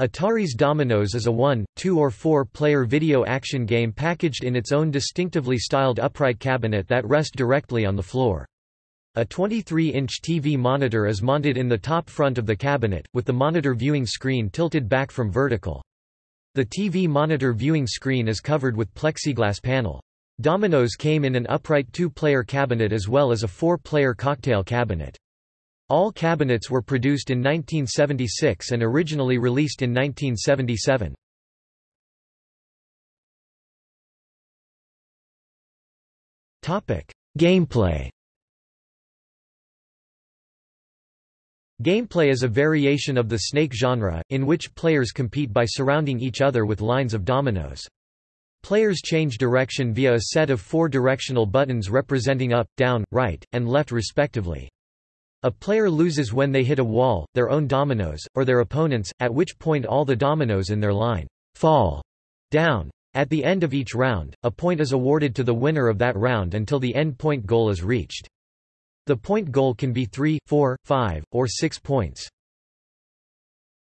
Atari's Dominos is a one, two or four-player video action game packaged in its own distinctively styled upright cabinet that rest directly on the floor. A 23-inch TV monitor is mounted in the top front of the cabinet, with the monitor viewing screen tilted back from vertical. The TV monitor viewing screen is covered with plexiglass panel. Dominos came in an upright two-player cabinet as well as a four-player cocktail cabinet. All cabinets were produced in 1976 and originally released in 1977. Gameplay Gameplay is a variation of the Snake genre, in which players compete by surrounding each other with lines of dominoes. Players change direction via a set of four directional buttons representing up, down, right, and left respectively. A player loses when they hit a wall, their own dominoes, or their opponents, at which point all the dominoes in their line fall down. At the end of each round, a point is awarded to the winner of that round until the end point goal is reached. The point goal can be 3, 4, 5, or 6 points.